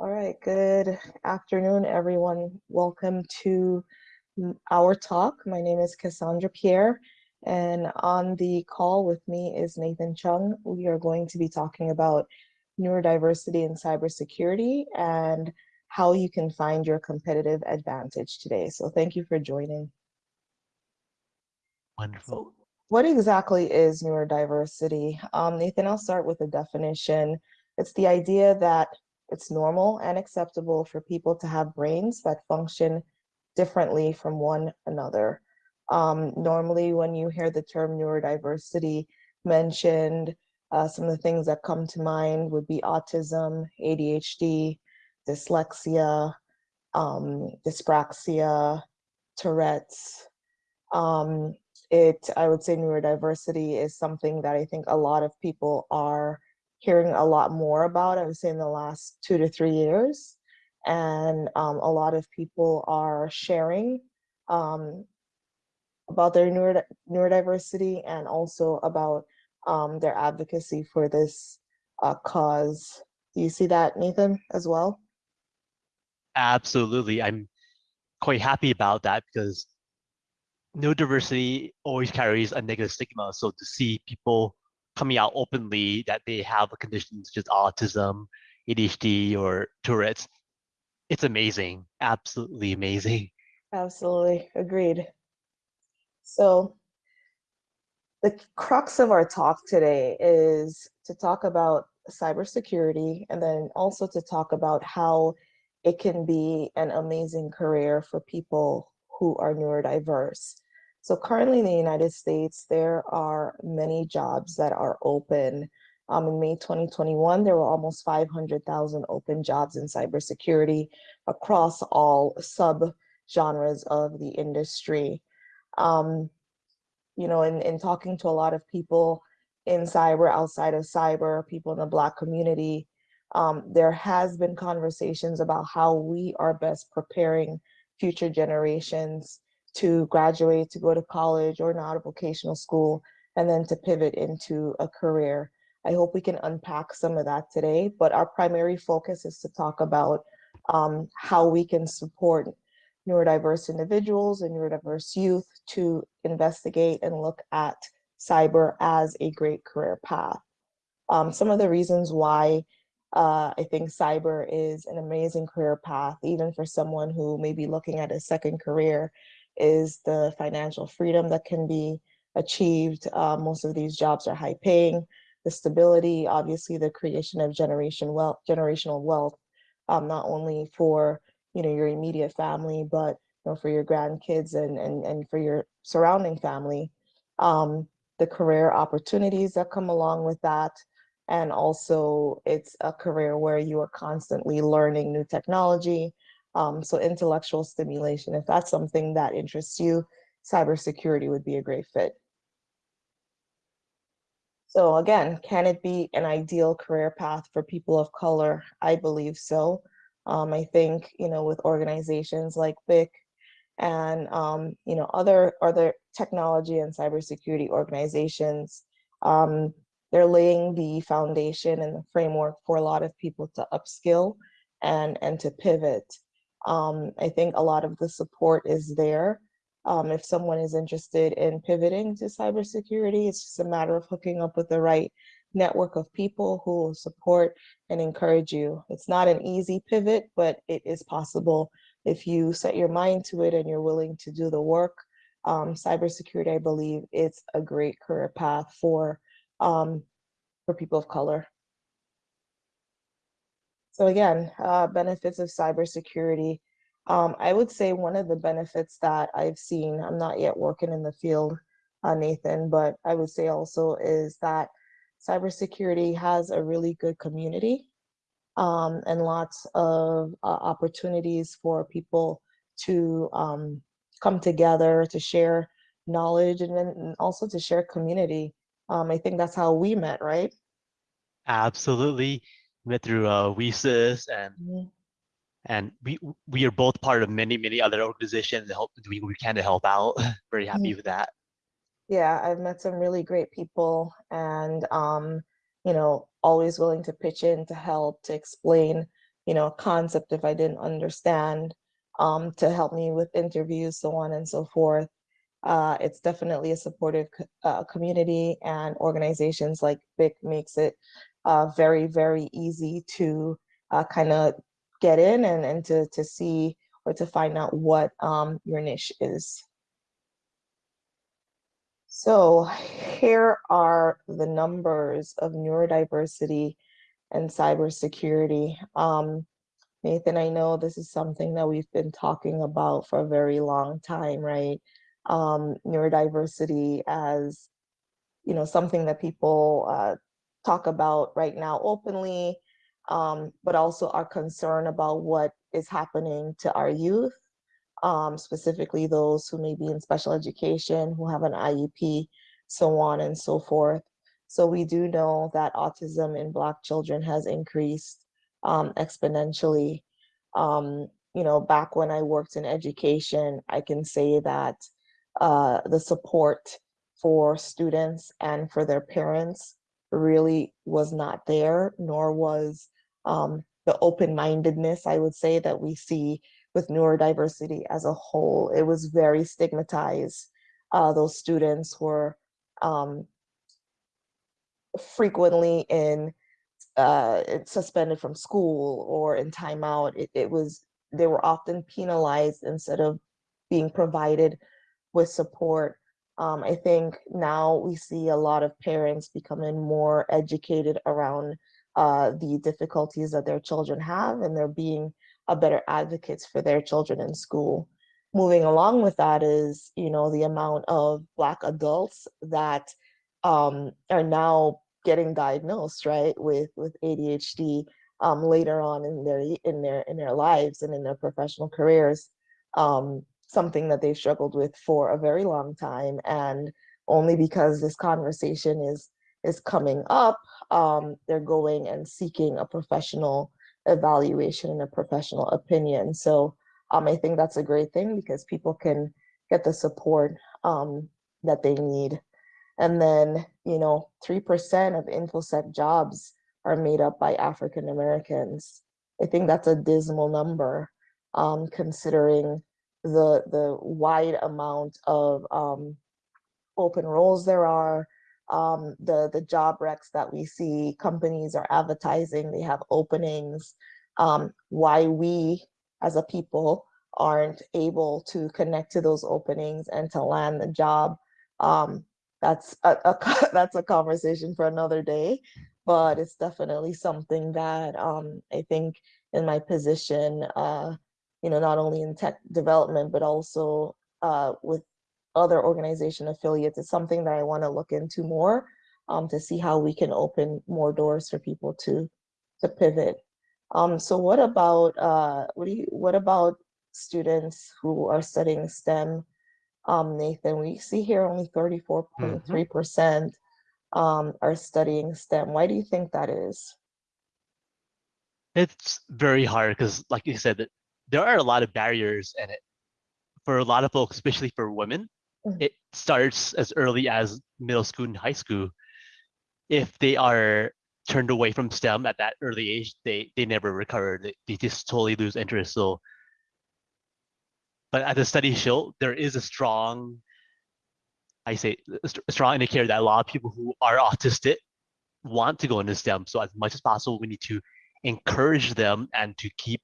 All right, good afternoon, everyone. Welcome to our talk. My name is Cassandra Pierre, and on the call with me is Nathan Chung. We are going to be talking about neurodiversity and cybersecurity and how you can find your competitive advantage today. So thank you for joining. Wonderful. What exactly is neurodiversity? Um, Nathan, I'll start with a definition. It's the idea that it's normal and acceptable for people to have brains that function differently from one another. Um, normally, when you hear the term neurodiversity mentioned, uh, some of the things that come to mind would be autism, ADHD, dyslexia, um, dyspraxia, Tourette's. Um, it, I would say neurodiversity is something that I think a lot of people are hearing a lot more about, I would say in the last two to three years. And um, a lot of people are sharing um, about their neurod neurodiversity and also about um, their advocacy for this uh, cause. Do you see that, Nathan, as well? Absolutely. I'm quite happy about that because neurodiversity always carries a negative stigma. So to see people coming out openly that they have a condition such as autism, ADHD, or Tourette's, it's amazing. Absolutely amazing. Absolutely. Agreed. So the crux of our talk today is to talk about cybersecurity and then also to talk about how it can be an amazing career for people who are neurodiverse. So currently in the United States, there are many jobs that are open. Um, in May 2021, there were almost 500,000 open jobs in cybersecurity across all sub-genres of the industry. Um, you know, in, in talking to a lot of people in cyber, outside of cyber, people in the Black community, um, there has been conversations about how we are best preparing future generations to graduate, to go to college or not a vocational school, and then to pivot into a career. I hope we can unpack some of that today, but our primary focus is to talk about um, how we can support neurodiverse individuals and neurodiverse youth to investigate and look at cyber as a great career path. Um, some of the reasons why uh, I think cyber is an amazing career path, even for someone who may be looking at a second career, is the financial freedom that can be achieved. Uh, most of these jobs are high paying, the stability, obviously the creation of generation wealth, generational wealth, um, not only for you know, your immediate family, but you know, for your grandkids and, and, and for your surrounding family. Um, the career opportunities that come along with that. And also it's a career where you are constantly learning new technology. Um, so intellectual stimulation, if that's something that interests you, cybersecurity would be a great fit. So again, can it be an ideal career path for people of color? I believe so. Um, I think, you know, with organizations like BIC and, um, you know, other, other technology and cybersecurity organizations, um, they're laying the foundation and the framework for a lot of people to upskill and, and to pivot. Um, I think a lot of the support is there. Um, if someone is interested in pivoting to cybersecurity, it's just a matter of hooking up with the right network of people who will support and encourage you. It's not an easy pivot, but it is possible if you set your mind to it and you're willing to do the work. Um, cybersecurity, I believe, it's a great career path for um, for people of color. So again, uh, benefits of cybersecurity. Um, I would say one of the benefits that I've seen, I'm not yet working in the field, uh, Nathan, but I would say also is that cybersecurity has a really good community um, and lots of uh, opportunities for people to um, come together to share knowledge and then also to share community. Um, I think that's how we met, right? Absolutely. Met through uh, WiCyS and -hmm. and we we are both part of many many other organizations that help doing we can to help out. Very happy -hmm. with that yeah, I've met some really great people and, um, you know, always willing to pitch in to help, to explain you know, a concept if I didn't understand, um, to help me with interviews, so on and so forth. Uh, it's definitely a supportive uh, community and organizations like BIC makes it uh, very, very easy to uh, kind of get in and, and to, to see or to find out what um, your niche is. So here are the numbers of neurodiversity and cybersecurity. Um, Nathan, I know this is something that we've been talking about for a very long time, right? Um, neurodiversity as, you know, something that people uh, talk about right now openly, um, but also our concern about what is happening to our youth, um, specifically those who may be in special education, who have an IEP, so on and so forth. So we do know that autism in Black children has increased um, exponentially. Um, you know, back when I worked in education, I can say that uh, the support for students and for their parents really was not there, nor was um, the open-mindedness, I would say, that we see with neurodiversity as a whole. It was very stigmatized. Uh, those students were um, frequently in uh, suspended from school or in timeout. It, it was they were often penalized instead of being provided with support. Um, I think now we see a lot of parents becoming more educated around uh, the difficulties that their children have and they're being a better advocates for their children in school. Moving along with that is, you know, the amount of Black adults that um, are now getting diagnosed, right, with with ADHD um, later on in their in their in their lives and in their professional careers. Um, something that they've struggled with for a very long time, and only because this conversation is is coming up, um, they're going and seeking a professional evaluation and a professional opinion. So um, I think that's a great thing because people can get the support um, that they need. And then, you know, 3% of InfoSec jobs are made up by African Americans. I think that's a dismal number um, considering the, the wide amount of um, open roles there are, um, the, the job recs that we see, companies are advertising, they have openings, um, why we as a people aren't able to connect to those openings and to land the job. Um, that's a, a, that's a conversation for another day, but it's definitely something that um, I think in my position, uh, you know, not only in tech development, but also uh, with other organization affiliates is something that I want to look into more um, to see how we can open more doors for people to to pivot. Um, so what about uh, what do you what about students who are studying STEM? Um, Nathan, we see here only 34.3% um, are studying STEM. Why do you think that is? It's very hard because, like you said, there are a lot of barriers in it for a lot of folks, especially for women. Mhm. it starts as early as middle school and high school. If they are turned away from STEM at that early age, they they never recover. They, they just totally lose interest. So, but as the study show, there is a strong, I say, a strong indicator that a lot of people who are autistic want to go into STEM. So as much as possible, we need to encourage them and to keep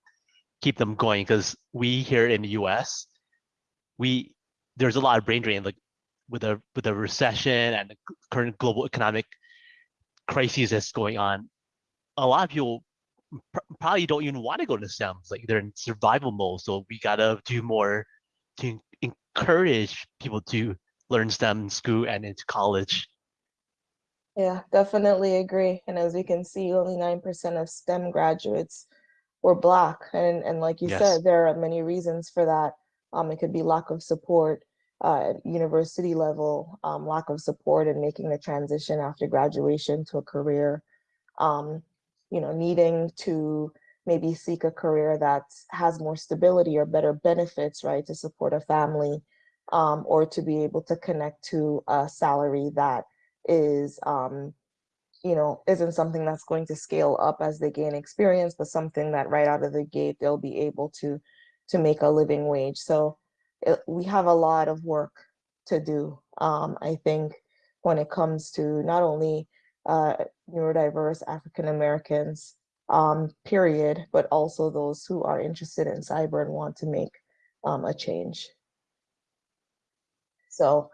keep them going because we here in the U.S. we there's a lot of brain drain like with a with a recession and the current global economic crises that's going on a lot of people pr probably don't even want to go to STEMs like they're in survival mode so we gotta do more to encourage people to learn STEM in school and into college Yeah, definitely agree. And as we can see, only 9% of STEM graduates were Black. And, and like you yes said, there are many reasons for that. Um, it could be lack of support uh, at university level, um, lack of support in making the transition after graduation to a career, um, you know, needing to maybe seek a career that has more stability or better benefits, right, to support a family, um, or to be able to connect to a salary that is, um, you know, isn't something that's going to scale up as they gain experience, but something that right out of the gate they'll be able to to make a living wage. So it, we have a lot of work to do. Um, I think when it comes to not only uh, neurodiverse African Americans, um, period, but also those who are interested in cyber and want to make um, a change. So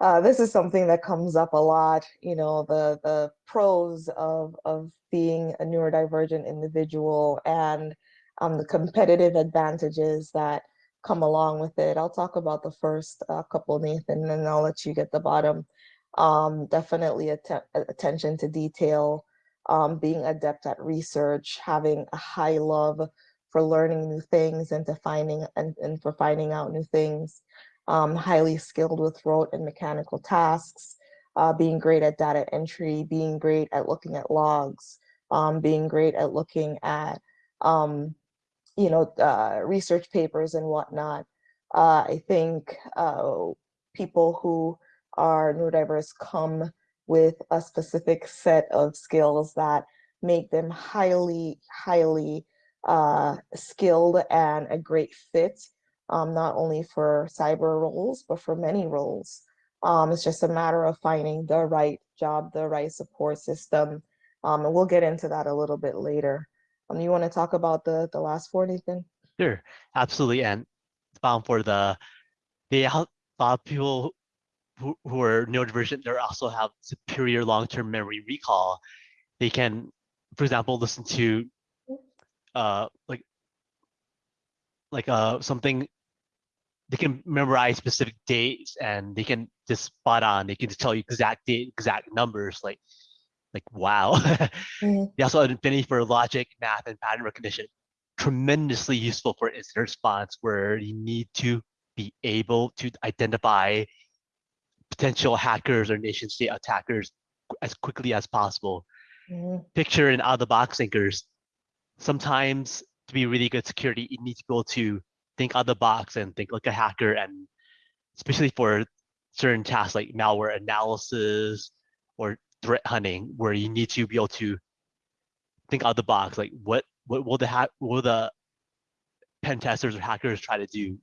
uh, this is something that comes up a lot, you know, the, the pros of, of being a neurodivergent individual and um, the competitive advantages that come along with it. I'll talk about the first uh, couple, Nathan, and then I'll let you get the bottom. Um, definitely att attention to detail, um, being adept at research, having a high love for learning new things and to finding and, and for finding out new things, um, highly skilled with rote and mechanical tasks, uh, being great at data entry, being great at looking at logs, um, being great at looking at, um, you know, uh, research papers and whatnot. Uh, I think uh, people who are neurodiverse come with a specific set of skills that make them highly, highly uh, skilled and a great fit, um, not only for cyber roles, but for many roles. Um, it's just a matter of finding the right job, the right support system. Um, and we'll get into that a little bit later. Um, you want to talk about the, the last four, Nathan? Sure, absolutely. And um, for the, they a lot of people who, who are neurodivergent, they also have superior long-term memory recall. They can, for example, listen to uh, like like uh, something they can memorize specific dates and they can just spot on. They can just tell you exact date, exact numbers. Like, like wow. mm. They also have affinity for logic, math, and pattern recognition. Tremendously useful for incident response, where you need to be able to identify potential hackers or nation state attackers as quickly as possible. Mm. Picture and out of the box thinkers. Sometimes to be really good security, you need to able to think out of the box and think like a hacker and especially for certain tasks like malware analysis or threat hunting where you need to be able to think out of the box like what what will the hack will the pen testers or hackers try to do?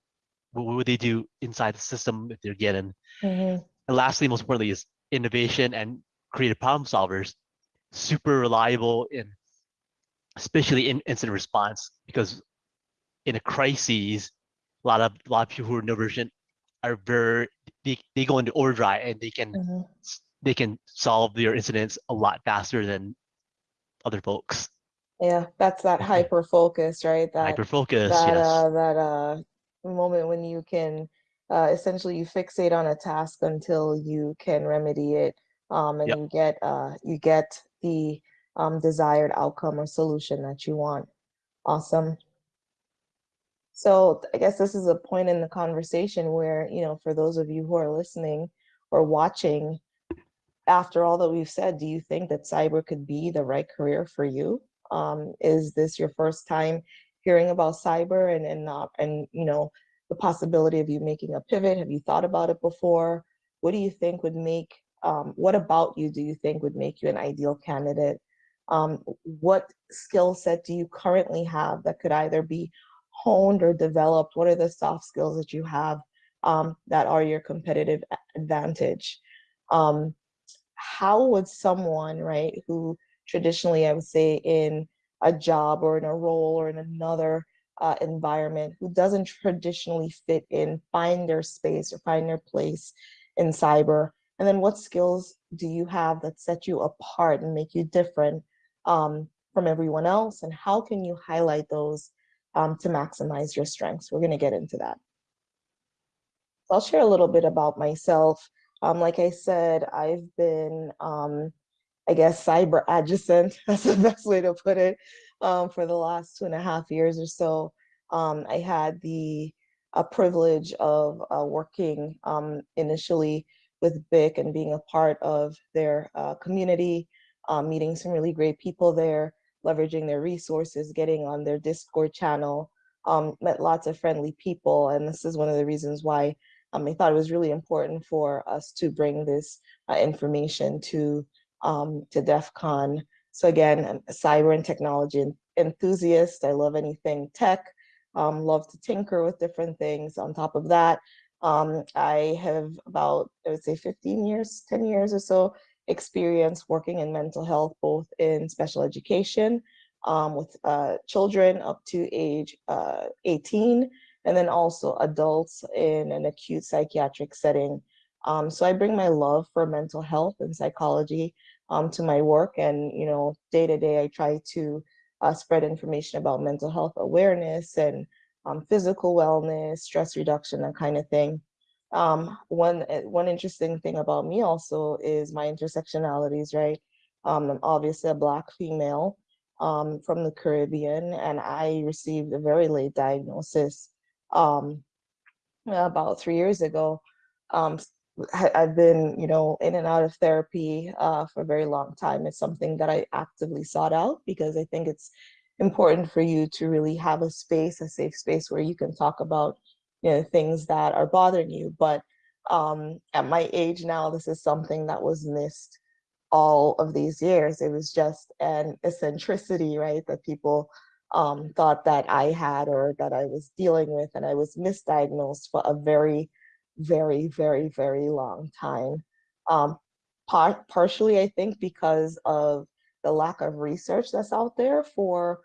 What would they do inside the system if they're getting mm-hmm. and lastly most importantly is innovation and creative problem solvers. Super reliable in especially in incident response because in a crisis, a lot of a lot of people who are neurodivergent are very they, they go into overdrive and they can mm-hmm. they can solve their incidents a lot faster than other folks. Yeah, that's that hyper focus, right? That hyper focus. That yes. uh, that uh moment when you can uh, essentially you fixate on a task until you can remedy it, um, and yep. you get uh you get the um desired outcome or solution that you want. Awesome. So I guess this is a point in the conversation where, you know, for those of you who are listening or watching, after all that we've said, do you think that cyber could be the right career for you? Um, is this your first time hearing about cyber and and not and you know the possibility of you making a pivot? Have you thought about it before? What do you think would make um, what about you do you think would make you an ideal candidate? Um, what skill set do you currently have that could either be honed or developed? What are the soft skills that you have um, that are your competitive advantage? Um, how would someone, right, who traditionally, I would say, in a job or in a role or in another uh, environment, who doesn't traditionally fit in, find their space or find their place in cyber? And then what skills do you have that set you apart and make you different um, from everyone else? And how can you highlight those um, to maximize your strengths. We're going to get into that. I'll share a little bit about myself. Um, like I said, I've been, um, I guess, cyber adjacent, that's the best way to put it, um, for the last two and a half years or so. Um, I had the a privilege of uh, working um, initially with BIC and being a part of their uh, community, um, meeting some really great people there, leveraging their resources, getting on their Discord channel, um, met lots of friendly people. And this is one of the reasons why um, I thought it was really important for us to bring this uh, information to um, to DEF CON. So again, cyber and technology enthusiast. I love anything tech, um, love to tinker with different things. On top of that, um, I have about, I would say 15 years, 10 years or so experience working in mental health, both in special education um, with uh, children up to age uh, 18, and then also adults in an acute psychiatric setting. Um, so I bring my love for mental health and psychology um, to my work, and you know, day to day, I try to uh, spread information about mental health awareness and um, physical wellness, stress reduction, that kind of thing. Um, one eh, one interesting thing about me also is my intersectionalities, right? Um, I'm obviously a black female um, from the Caribbean, and I received a very late diagnosis um, about three years ago. Um, I've been, you know, in and out of therapy uh, for a very long time. It's something that I actively sought out because I think it's important for you to really have a space, a safe space where you can talk about, you know, things that are bothering you. But um, at my age now, this is something that was missed all of these years. It was just an eccentricity, right, that people um, thought that I had or that I was dealing with, and I was misdiagnosed for a very, very, very, very long time. Um, par partially, I think, because of the lack of research that's out there for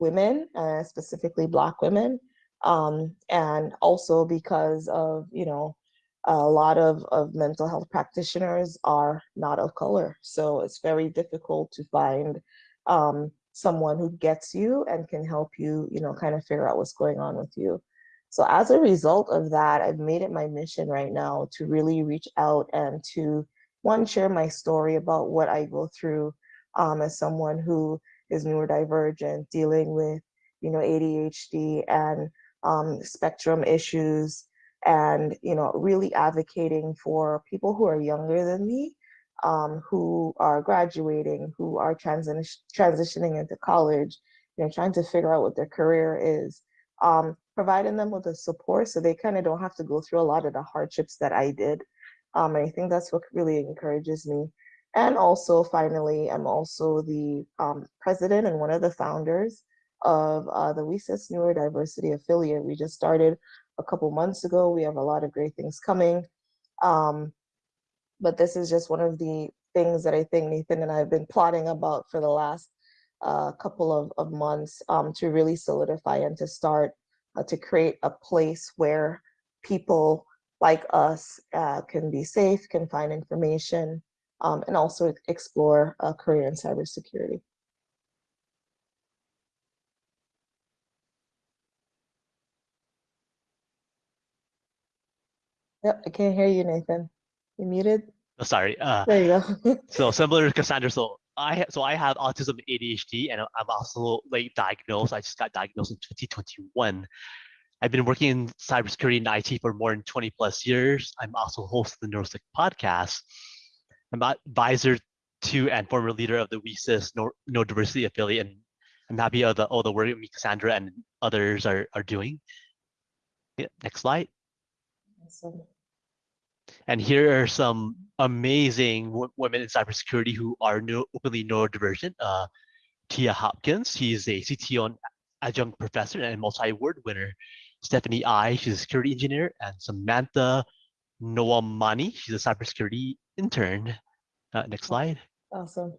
women, uh, specifically Black women, um, and also because of, you know, a lot of, of mental health practitioners are not of color. So it's very difficult to find um, someone who gets you and can help you, you know, kind of figure out what's going on with you. So as a result of that, I've made it my mission right now to really reach out and to one, share my story about what I go through um, as someone who is neurodivergent, dealing with, you know, ADHD and um, spectrum issues, and you know really advocating for people who are younger than me um, who are graduating who are transi transitioning into college you know trying to figure out what their career is um, providing them with the support so they kind of don't have to go through a lot of the hardships that I did um, and I think that's what really encourages me. And also finally I'm also the um, president and one of the founders of uh, the WiCyS Neurodiversity Affiliate. We just started a couple months ago. We have a lot of great things coming. Um, but this is just one of the things that I think Nathan and I have been plotting about for the last uh, couple of, of months um, to really solidify and to start uh, to create a place where people like us uh, can be safe, can find information, um, and also explore a career in cybersecurity. Yep, I can't hear you, Nathan. You muted? Oh, sorry. Uh, There you go. so similar to Cassandra, so I so I have autism ADHD, and I'm also late diagnosed. I just got diagnosed in 2021. I've been working in cybersecurity and IT for more than 20 plus years. I'm also host of the NeuroSec podcast. I'm advisor to and former leader of the WiCyS Diversity Affiliate, and I'm happy of the all the work me, Cassandra, and others are are doing. Yeah, next slide. Awesome. And here are some amazing women in cybersecurity who are no, openly neurodivergent. Uh, Tia Hopkins, she's a CTO and adjunct professor and multi-award winner. Stephanie I, she's a security engineer, and Samantha Noamani, she's a cybersecurity intern. Uh, next slide. Awesome.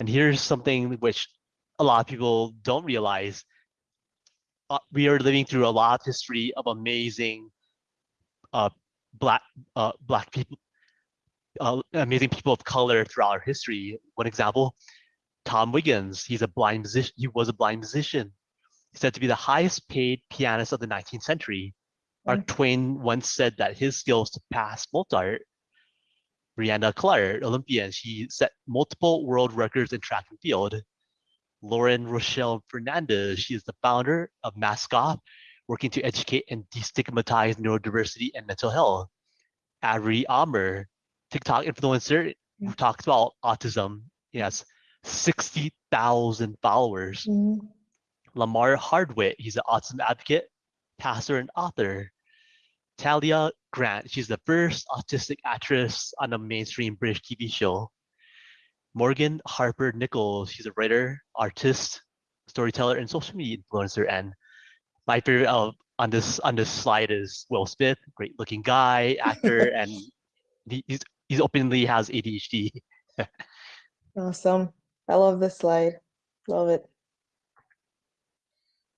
And here's something which a lot of people don't realize. Uh, we are living through a lot of history of amazing uh, black uh, black people, uh, amazing people of color throughout our history. One example, Tom Wiggins. He's a blind musician. He was a blind musician. He's said to be the highest paid pianist of the 19th century. Mark mm. Twain once said that his skills surpassed Mozart. Breanna Clark, Olympian, she set multiple world records in track and field. Lauren Rochelle Fernandez, she is the founder of Mask-Off, working to educate and destigmatize neurodiversity and mental health. Ari Amer, TikTok influencer who talks about autism. He has 60,000 followers. Mm. Lamar Hardwick, he's an autism advocate, pastor, and author. Talia Grant, she's the first autistic actress on a mainstream British TV show. Morgan Harper Nichols. She's a writer, artist, storyteller, and social media influencer. And my favorite of on this on this slide is Will Smith, great looking guy, actor, and he, he's he's openly has ADHD. Awesome. I love this slide. Love it.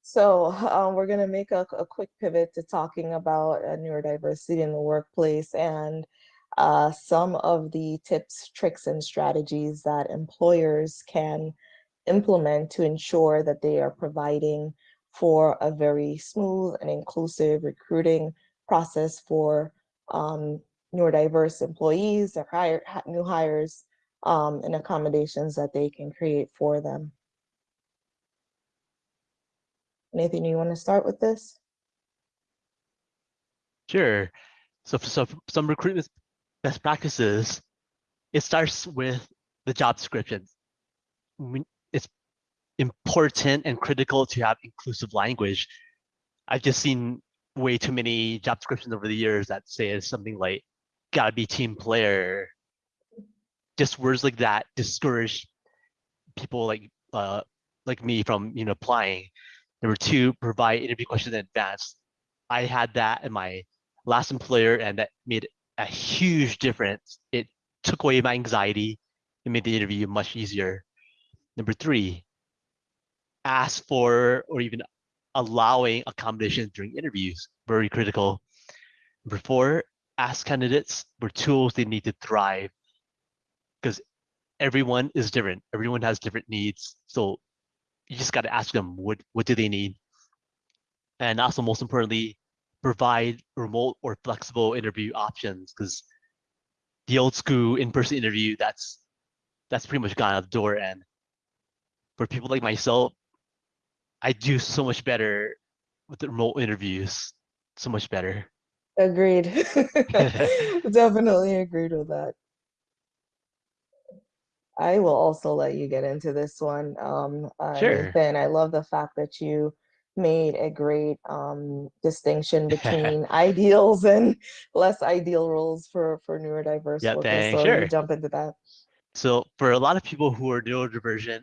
So um, we're going to make a, a, quick pivot to talking about uh, neurodiversity in the workplace and uh, some of the tips, tricks, and strategies that employers can implement to ensure that they are providing for a very smooth and inclusive recruiting process for um, neurodiverse employees or hire, new hires um, and accommodations that they can create for them. Anything you want to start with this? Sure. So for so some recruitment best practices, it starts with the job description. Important and critical to have inclusive language. I've just seen way too many job descriptions over the years that say something like, gotta be team player. Just words like that discourage people like uh, like me from you know applying. Number two, provide interview questions in advance. I had that in my last employer and that made a huge difference. It took away my anxiety and made the interview much easier. Number three, ask for or even allowing accommodations during interviews, very critical. Number four, ask candidates for tools they need to thrive because everyone is different. Everyone has different needs. So you just got to ask them what, what do they need? And also most importantly, provide remote or flexible interview options because the old school in-person interview, that's that's pretty much gone out the door. And for people like myself, I do so much better with the remote interviews, so much better. Agreed. Definitely agreed with that. I will also let you get into this one, um, uh, Sure. Nathan. I love the fact that you made a great um, distinction between ideals and less ideal roles for for neurodiverse Yeah, workers. thanks. So you Sure. jump into that. So for a lot of people who are neurodivergent,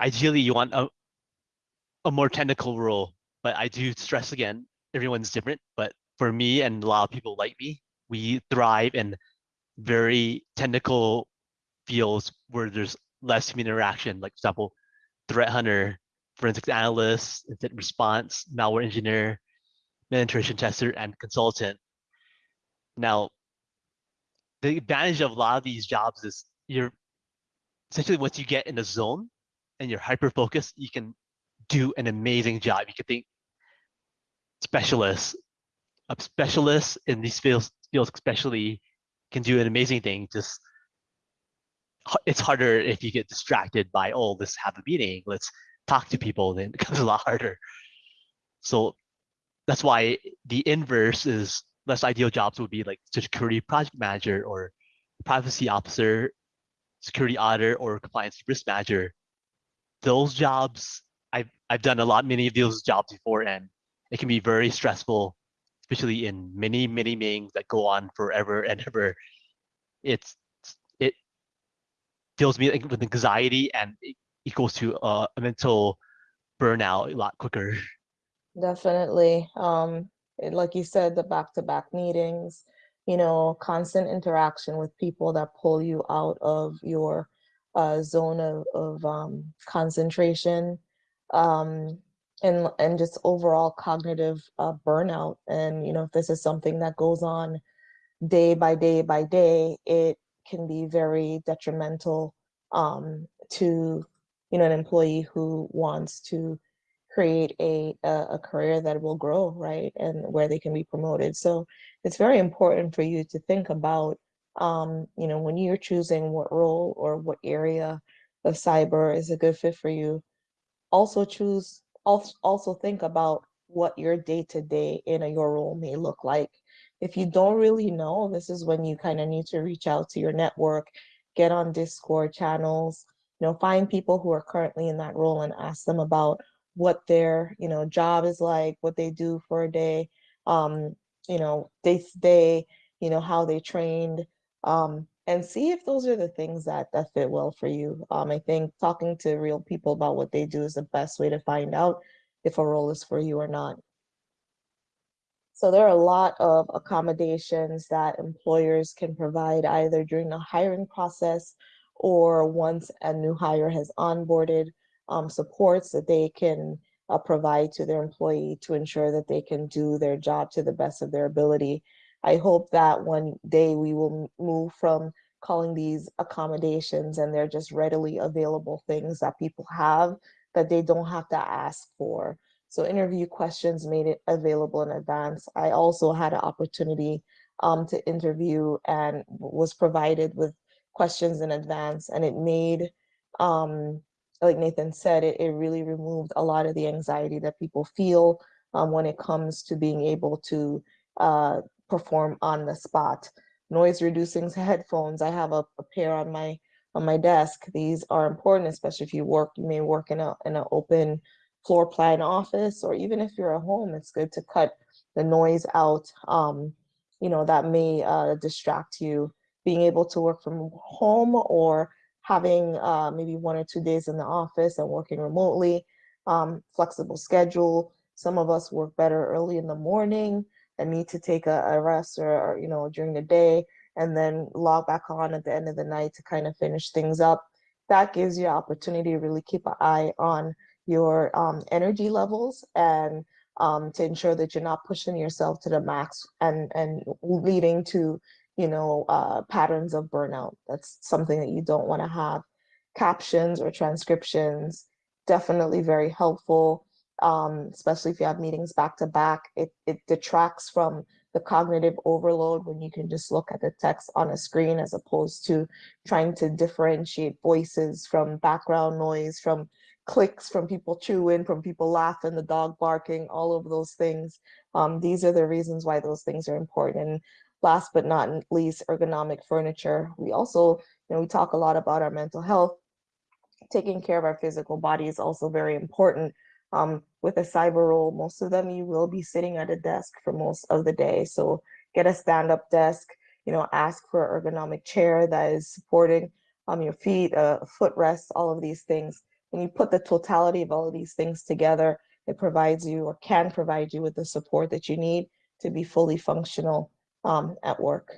ideally you want a, a more technical role, but I do stress again, everyone's different. But for me and a lot of people like me, we thrive in very technical fields where there's less human interaction. Like for example, threat hunter, forensics analyst, incident response, malware engineer, penetration tester, and consultant. Now, the advantage of a lot of these jobs is you're essentially once you get in the zone and you're hyper focused, you can do an amazing job. You can think specialists, a specialist in these fields, fields especially can do an amazing thing. Just it's harder if you get distracted by oh let's have a meeting, let's talk to people. Then it becomes a lot harder. So that's why the inverse is less ideal jobs would be like security project manager or privacy officer, security auditor, or compliance risk manager. Those jobs, I've, I've done a lot, many of those jobs before, and it can be very stressful, especially in many, many meetings that go on forever and ever. It's, it fills me with anxiety and equals to uh, a mental burnout a lot quicker. Definitely. Um, it- like you said, the back-to-back meetings, you know, constant interaction with people that pull you out of your uh, zone of, of um, concentration, um, and and just overall cognitive uh, burnout. And you know, if this is something that goes on day by day by day, it can be very detrimental um, to you know an employee who wants to create a, a, career that will grow, right? And where they can be promoted. So it's very important for you to think about, um, you know, when you're choosing what role or what area of cyber is a good fit for you, also choose, also, think about what your day-to-day in a, your role may look like. If you don't really know, this is when you kind of need to reach out to your network, get on Discord channels, you know, find people who are currently in that role and ask them about what their you know job is like, what they do for a day, um, you know, day to day, you know, how they trained, um, and see if those are the things that that fit well for you. Um, I think talking to real people about what they do is the best way to find out if a role is for you or not. So there are a lot of accommodations that employers can provide either during the hiring process or once a new hire has onboarded um, supports that they can uh, provide to their employee to ensure that they can do their job to the best of their ability. I hope that one day we will move from calling these accommodations and they're just readily available things that people have that they don't have to ask for. So interview questions made it available in advance. I also had an opportunity um, to interview and was provided with questions in advance and it made, um, like Nathan said, it, it really removed a lot of the anxiety that people feel um, when it comes to being able to uh, perform on the spot. Noise reducing headphones, I have a, a pair on my on my desk. These are important, especially if you work, you may work in a in an open floor plan office, or even if you're at home, it's good to cut the noise out, um, you know, that may uh, distract you. Being able to work from home or having uh, maybe one or two days in the office and working remotely, um, flexible schedule. Some of us work better early in the morning and need to take a, a rest or, or, you know, during the day and then log back on at the end of the night to kind of finish things up. That gives you opportunity to really keep an eye on your um, energy levels and um, to ensure that you're not pushing yourself to the max and, and leading to, you know, uh, patterns of burnout. That's something that you don't want to have. Captions or transcriptions, definitely very helpful, um, especially if you have meetings back to back. It, it detracts from the cognitive overload when you can just look at the text on a screen as opposed to trying to differentiate voices from background noise, from clicks from people chewing, from people laughing, the dog barking, all of those things. Um, these are the reasons why those things are important. And last but not least, ergonomic furniture. We also, you know, we talk a lot about our mental health. Taking care of our physical body is also very important. Um, with a cyber role, most of them you will be sitting at a desk for most of the day. So get a stand-up desk, you know, ask for an ergonomic chair that is supporting um, your feet, a footrest, all of these things when you put the totality of all of these things together, it provides you or can provide you with the support that you need to be fully functional um, at work.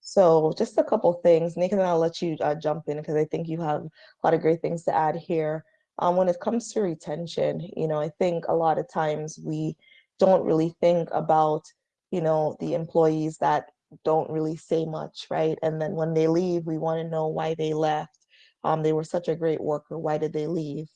So just a couple things, Nick, and I'll let you uh, jump in because I think you have a lot of great things to add here. Um, when it comes to retention, you know, I think a lot of times we don't really think about, you know, the employees that don't really say much, right? And then when they leave, we want to know why they left um, they were such a great worker. Why did they leave?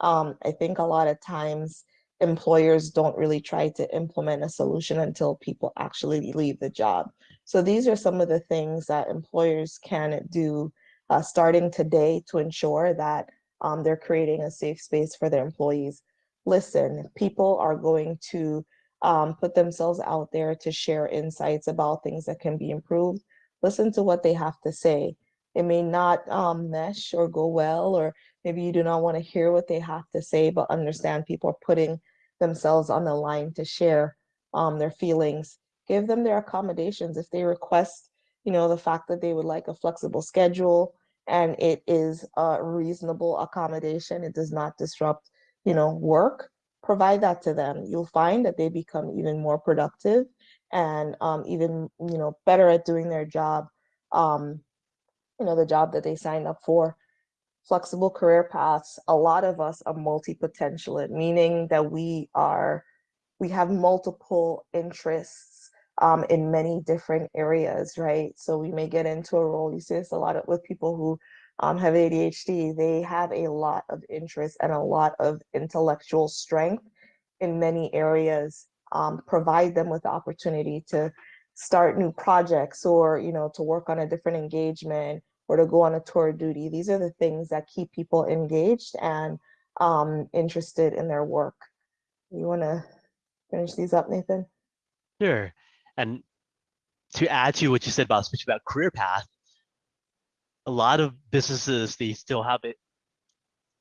Um, I think a lot of times employers don't really try to implement a solution until people actually leave the job. So these are some of the things that employers can do uh, starting today to ensure that um, they're creating a safe space for their employees. Listen, people are going to um, put themselves out there to share insights about things that can be improved. Listen to what they have to say it may not um, mesh or go well, or maybe you do not want to hear what they have to say, but understand people are putting themselves on the line to share um, their feelings. Give them their accommodations. If they request, you know, the fact that they would like a flexible schedule and it is a reasonable accommodation, it does not disrupt, you know, work, provide that to them. You'll find that they become even more productive and um, even, you know, better at doing their job um, you know, the job that they signed up for. Flexible career paths, a lot of us are multi-potentialite, meaning that we are, we have multiple interests um, in many different areas, right? So we may get into a role, you see this a lot of, with people who um, have ADHD, they have a lot of interest and a lot of intellectual strength in many areas, um, provide them with the opportunity to start new projects or, you know, to work on a different engagement or to go on a tour of duty. These are the things that keep people engaged and um, interested in their work. You want to finish these up, Nathan? Sure. And to add to what you said about especially about career path, a lot of businesses they still have it.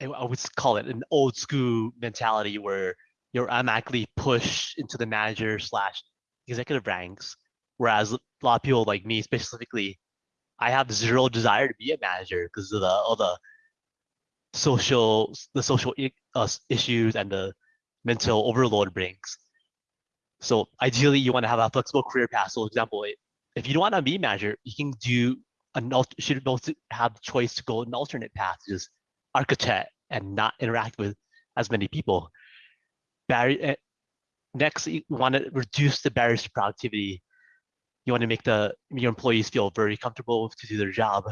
I would call it an old school mentality where you're automatically pushed into the manager slash executive ranks Whereas a lot of people like me specifically, I have zero desire to be a manager because of the all the social the social uh, issues and the mental overload brings. So ideally, you want to have a flexible career path. So, example, if you don't want to be manager, you can do an should also have the choice to go an alternate path, just architect and not interact with as many people. Barry, eh, next, you want to reduce the barriers to productivity. You want to make the your employees feel very comfortable to do their job.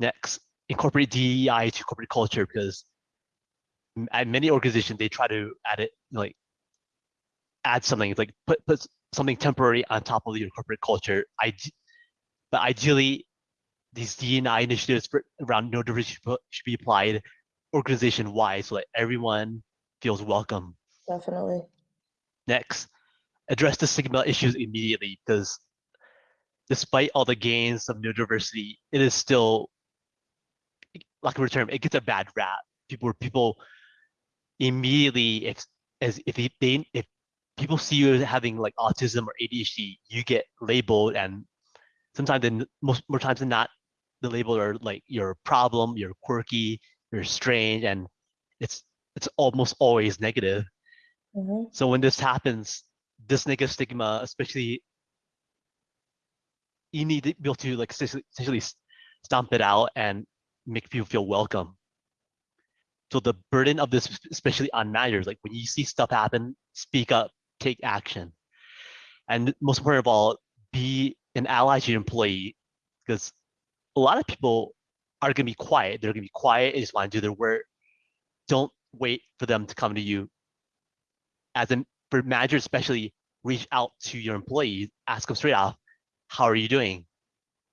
Next, incorporate DEI to corporate culture because at many organizations they try to add it like add something like put put something temporary on top of your corporate culture. I, but ideally, these DEI initiatives for, around neurodiversity should be applied organization wide so that everyone feels welcome. Definitely. Next, address the stigma issues immediately because despite all the gains of neurodiversity, it is still like a term, it gets a bad rap. People people immediately if as if they if people see you having like autism or ADHD, you get labeled and sometimes then most more times than not, the label are like you're problem, you're quirky, you're strange, and it's it's almost always negative. Mhm. So when this happens, this negative stigma, especially you need to be able to like essentially essentially stomp it out and make people feel welcome. So the burden of this, especially on managers, like when you see stuff happen, speak up, take action. And most important of all, be an ally to your employee because a lot of people are going to be quiet. They're going to be quiet. and just want to do their work. Don't wait for them to come to you. As a for managers, especially, reach out to your employees, ask them straight off, how are you doing?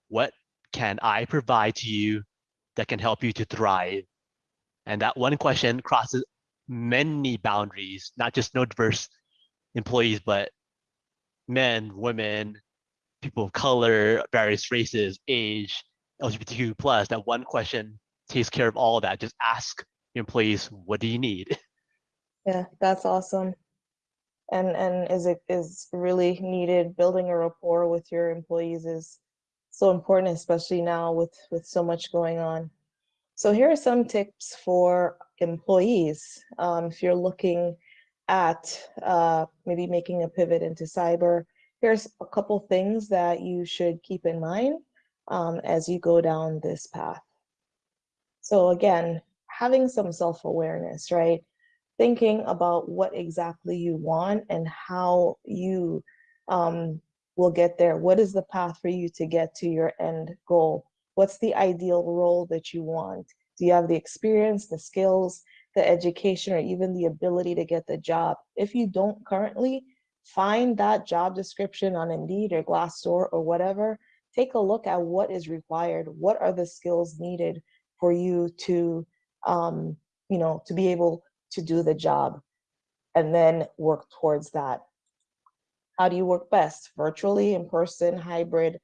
What can I provide to you that can help you to thrive? And that one question crosses many boundaries, not just neurodiverse employees, but men, women, people of color, various races, age, LGBTQ plus. That one question takes care of all of that. Just ask your employees, what do you need? Yeah, that's awesome. And and is it is really needed. Building a rapport with your employees is so important, especially now with with so much going on. So here are some tips for employees. Um, if you're looking at uh, maybe making a pivot into cyber, here's a couple things that you should keep in mind um, as you go down this path. So again, having some self-awareness, right? Thinking about what exactly you want and how you um, will get there. What is the path for you to get to your end goal? What's the ideal role that you want? Do you have the experience, the skills, the education, or even the ability to get the job? If you don't currently, find that job description on Indeed or Glassdoor or whatever. Take a look at what is required. What are the skills needed for you to, um, you know, to be able to do the job and then work towards that. How do you work best? Virtually, in person, hybrid?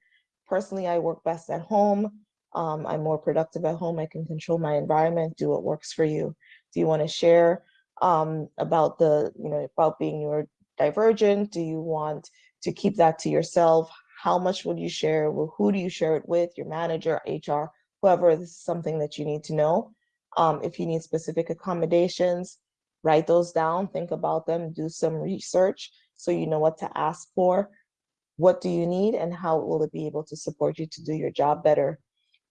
Personally, I work best at home. Um, I'm more productive at home. I can control my environment, do what works for you. Do you want to share um, about the, you know, about being neurodivergent? Do you want to keep that to yourself? How much would you share? Well, who do you share it with? Your manager, HR, whoever. This is something that you need to know. Um, if you need specific accommodations, write those down, think about them, do some research so you know what to ask for. What do you need and how will it be able to support you to do your job better?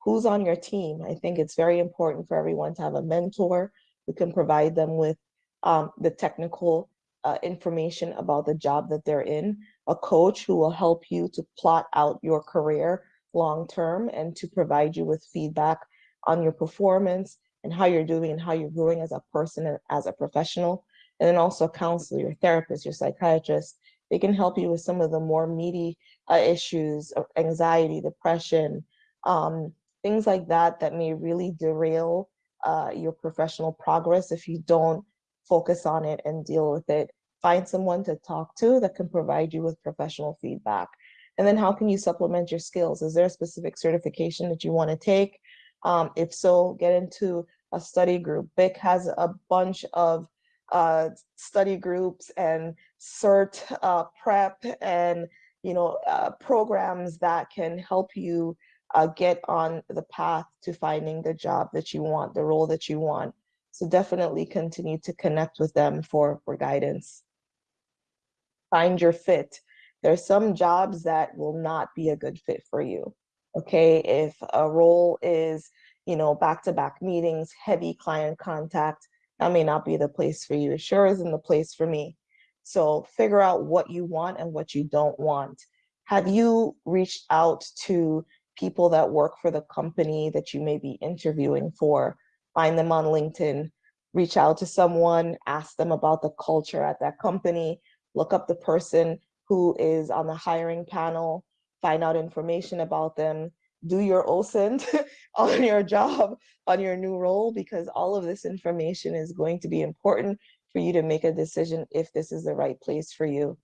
Who's on your team? I think it's very important for everyone to have a mentor who can provide them with um, the technical uh, information about the job that they're in, a coach who will help you to plot out your career long term and to provide you with feedback on your performance and how you're doing and how you're growing as a person and as a professional. And then also a counselor, your therapist, your psychiatrist. They can help you with some of the more meaty uh, issues of anxiety, depression, um, things like that that may really derail uh, your professional progress if you don't focus on it and deal with it. Find someone to talk to that can provide you with professional feedback. And then how can you supplement your skills? Is there a specific certification that you want to take? Um, if so, get into a study group. BIC has a bunch of uh, study groups and cert uh, prep and you know, uh, programs that can help you uh, get on the path to finding the job that you want, the role that you want. So definitely continue to connect with them for, for guidance. Find your fit. There's some jobs that will not be a good fit for you. Okay, if a role is, you know, back-to-back -back meetings, heavy client contact, that may not be the place for you. It sure isn't the place for me. So figure out what you want and what you don't want. Have you reached out to people that work for the company that you may be interviewing for? Find them on LinkedIn, reach out to someone, ask them about the culture at that company, look up the person who is on the hiring panel, find out information about them, do your OSINT on your job, on your new role, because all of this information is going to be important for you to make a decision if this is the right place for you.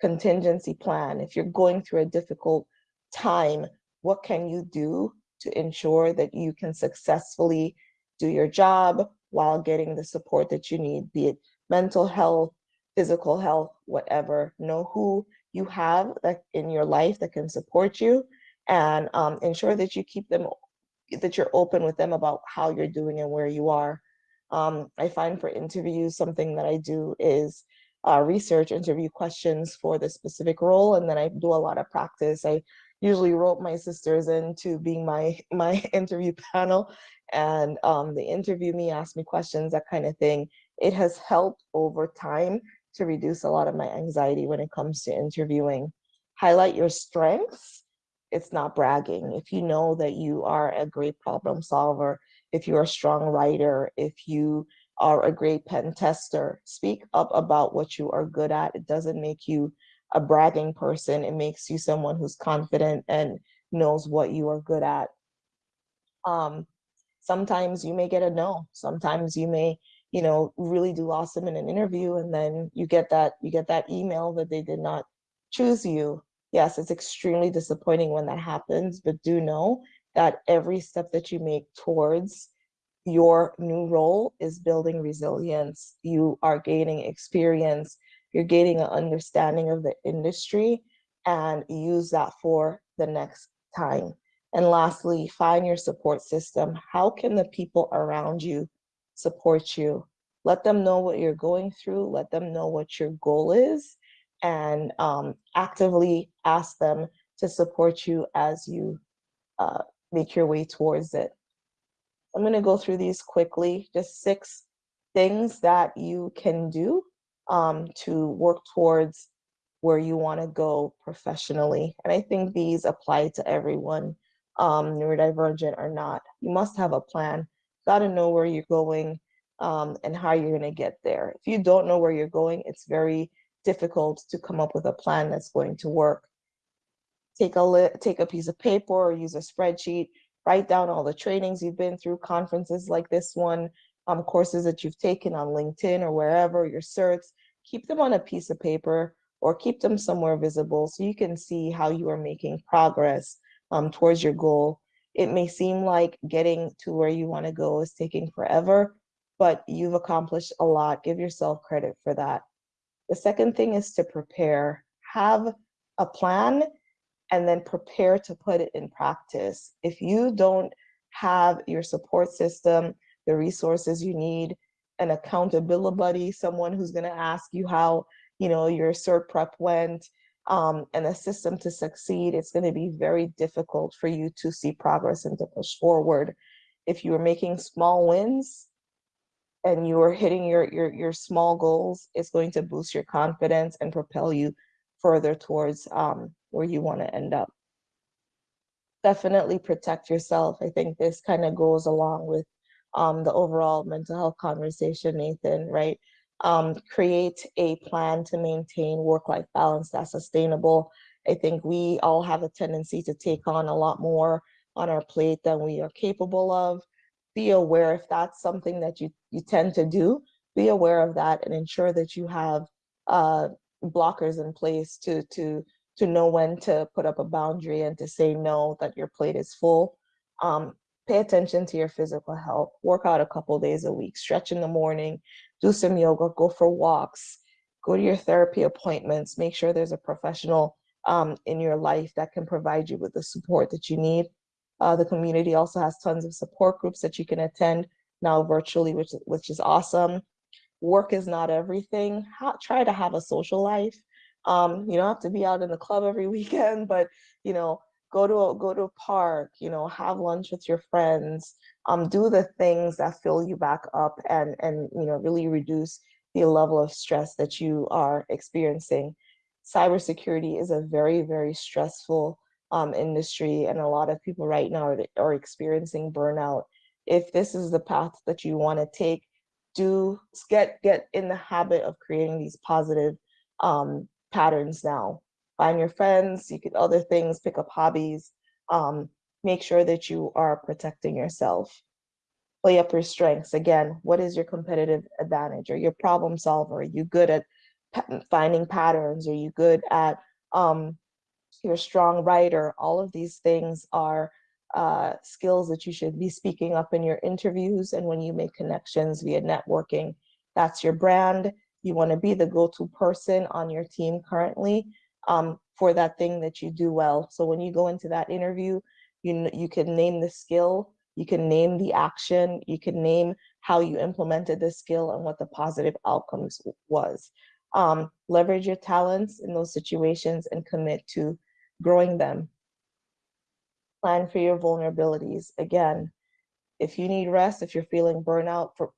Contingency plan, if you're going through a difficult time, what can you do to ensure that you can successfully do your job while getting the support that you need, be it mental health, physical health, whatever. Know who you have that in your life that can support you and um, ensure that you keep them, that you're open with them about how you're doing and where you are. Um, I find for interviews, something that I do is uh, research interview questions for the specific role, and then I do a lot of practice. I usually rope my sisters into being my my interview panel, and um, they interview me, ask me questions, that kind of thing. It has helped over time to reduce a lot of my anxiety when it comes to interviewing. Highlight your strengths. It's not bragging. If you know that you are a great problem solver, if you're a strong writer, if you are a great pen tester, speak up about what you are good at. It doesn't make you a bragging person. It makes you someone who's confident and knows what you are good at. Um, sometimes you may get a no. Sometimes you may you know, really do awesome in an interview and then you get that you get that email that they did not choose you. Yes, it's extremely disappointing when that happens, but do know that every step that you make towards your new role is building resilience. You are gaining experience, you're gaining an understanding of the industry and use that for the next time. And lastly, find your support system. How can the people around you support you. Let them know what you're going through, let them know what your goal is, and um, actively ask them to support you as you uh, make your way towards it. I'm gonna go through these quickly, just six things that you can do um, to work towards where you wanna go professionally. And I think these apply to everyone, um, neurodivergent or not. You must have a plan got to know where you're going um, and how you're going to get there. If you don't know where you're going, it's very difficult to come up with a plan that's going to work. Take a, take a piece of paper or use a spreadsheet, write down all the trainings you've been through, conferences like this one, um, courses that you've taken on LinkedIn or wherever, your certs, keep them on a piece of paper or keep them somewhere visible so you can see how you are making progress um, towards your goal it may seem like getting to where you want to go is taking forever, but you've accomplished a lot. Give yourself credit for that. The second thing is to prepare. Have a plan and then prepare to put it in practice. If you don't have your support system, the resources you need, an accountability buddy, someone who's going to ask you how you know your cert prep went, um, and a system to succeed, it's going to be very difficult for you to see progress and to push forward. If you are making small wins and you are hitting your, your, your small goals, it's going to boost your confidence and propel you further towards um, where you want to end up. Definitely protect yourself. I think this kind of goes along with um, the overall mental health conversation, Nathan, right? um, create a plan to maintain work-life balance that's sustainable. I think we all have a tendency to take on a lot more on our plate than we are capable of. Be aware if that's something that you, you tend to do, be aware of that and ensure that you have uh, blockers in place to, to, to know when to put up a boundary and to say no, that your plate is full. Um, pay attention to your physical health, work out a couple days a week, stretch in the morning, do some yoga, go for walks, go to your therapy appointments, make sure there's a professional um, in your life that can provide you with the support that you need. Uh, the community also has tons of support groups that you can attend now virtually, which, which is awesome. Work is not everything. Try to have a social life. Um, you don't have to be out in the club every weekend, but you know, go to a, go to a park, you know, have lunch with your friends, um, do the things that fill you back up and, and, you know, really reduce the level of stress that you are experiencing. Cybersecurity is a very, very stressful um, industry and a lot of people right now are, are experiencing burnout. If this is the path that you want to take, do get get in the habit of creating these positive um, patterns now find your friends, you could other things, pick up hobbies, um, make sure that you are protecting yourself. Play up your strengths. Again, what is your competitive advantage? Are you a problem solver? Are you good at finding patterns? Are you good at, um, you're a strong writer? All of these things are uh, skills that you should be speaking up in your interviews and when you make connections via networking. That's your brand. You want to be the go-to person on your team currently um, for that thing that you do well. So when you go into that interview, you, you can name the skill, you can name the action, you can name how you implemented the skill and what the positive outcomes was. Um, leverage your talents in those situations and commit to growing them. Plan for your vulnerabilities. Again, if you need rest, if you're feeling burnout for,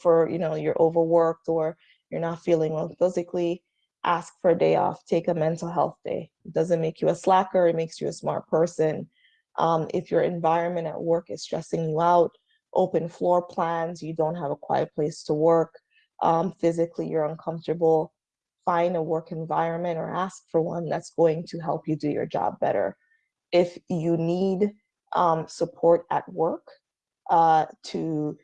for you know, you're overworked or you're not feeling well physically, ask for a day off, take a mental health day. It doesn't make you a slacker, it makes you a smart person. Um, if your environment at work is stressing you out, open floor plans, you don't have a quiet place to work, um, physically you're uncomfortable, find a work environment or ask for one that's going to help you do your job better. If you need um, support at work uh, to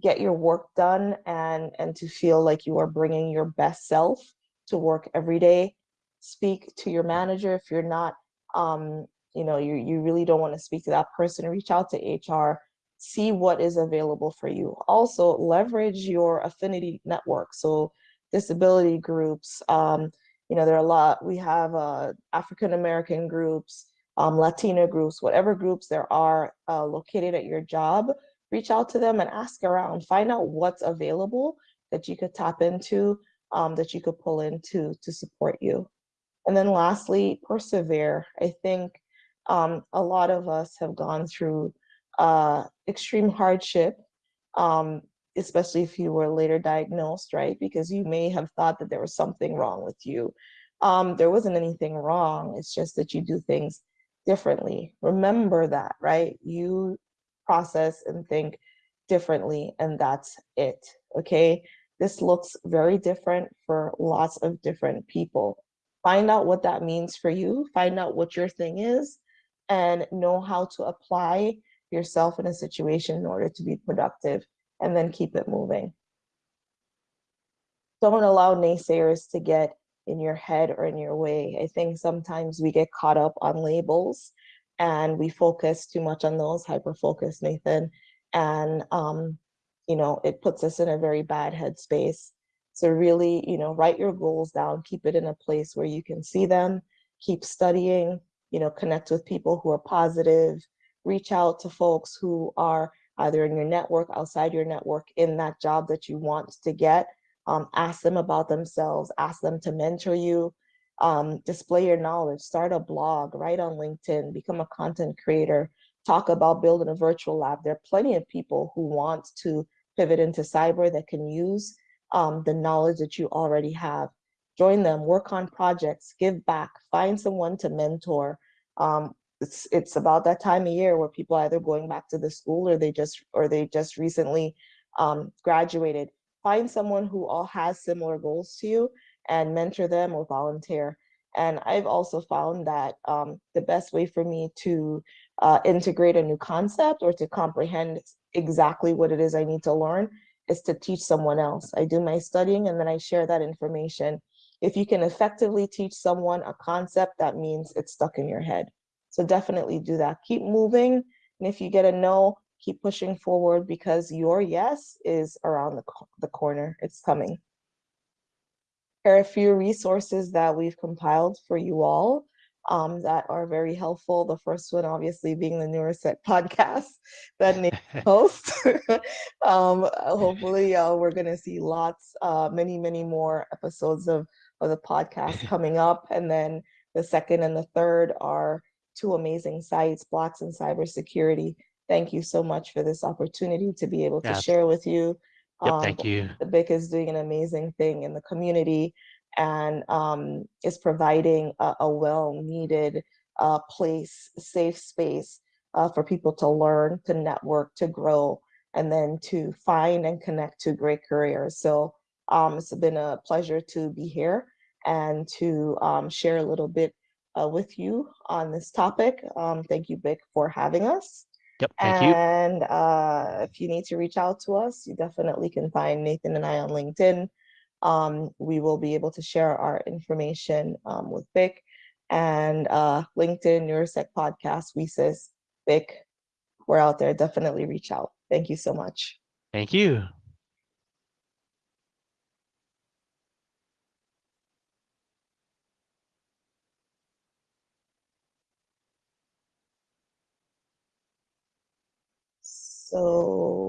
get your work done and, and to feel like you are bringing your best self, to work every day. Speak to your manager if you're not, um, you know, you, you really don't want to speak to that person, reach out to HR, see what is available for you. Also leverage your affinity network. So disability groups, um, you know, there are a lot, we have uh, African-American groups, um, Latina groups, whatever groups there are uh, located at your job, reach out to them and ask around, find out what's available that you could tap into um, that you could pull in to, to support you. And then lastly, persevere. I think um, a lot of us have gone through uh, extreme hardship, um, especially if you were later diagnosed, right? Because you may have thought that there was something wrong with you. Um, there wasn't anything wrong. It's just that you do things differently. Remember that, right? You process and think differently and that's it, okay? This looks very different for lots of different people. Find out what that means for you, find out what your thing is, and know how to apply yourself in a situation in order to be productive, and then keep it moving. Don't allow naysayers to get in your head or in your way. I think sometimes we get caught up on labels and we focus too much on those, hyper focus, Nathan, and um, you know, it puts us in a very bad headspace. So really, you know, write your goals down, keep it in a place where you can see them, keep studying, you know, connect with people who are positive, reach out to folks who are either in your network, outside your network, in that job that you want to get. Um, ask them about themselves, ask them to mentor you, um, display your knowledge, start a blog, write on LinkedIn, become a content creator, talk about building a virtual lab. There are plenty of people who want to pivot into cyber that can use um, the knowledge that you already have. Join them, work on projects, give back, find someone to mentor. Um, it's, it's about that time of year where people either going back to the school or they just or they just recently um, graduated. Find someone who all has similar goals to you and mentor them or volunteer. And I've also found that um, the best way for me to uh, integrate a new concept or to comprehend exactly what it is I need to learn is to teach someone else. I do my studying and then I share that information. If you can effectively teach someone a concept, that means it's stuck in your head. So definitely do that. Keep moving. And if you get a no, keep pushing forward because your yes is around the, the corner. It's coming. here are a few resources that we've compiled for you all um, that are very helpful. The first one, obviously, being the Neurosec podcast that Nate hosts. um, hopefully, uh, we're going to see lots, uh, many, many more episodes of, of the podcast coming up. And then the second and the third are two amazing sites, Blacks in Cybersecurity. Thank you so much for this opportunity to be able to Yeah. share with you. Yep, Um, thank you. the BIC is doing an amazing thing in the community and um, is providing a, a well-needed uh, place, safe space uh, for people to learn, to network, to grow, and then to find and connect to great careers. So um, it's been a pleasure to be here and to um, share a little bit uh, with you on this topic. Um, thank you, BIC, for having us. Yep, thank you. And uh, if you need to reach out to us, you definitely can find Nathan and I on LinkedIn. Um, we will be able to share our information um, with BIC and uh, LinkedIn, Neurosec Podcast, WiCyS, BIC. We're out there. Definitely reach out. Thank you so much. Thank you. So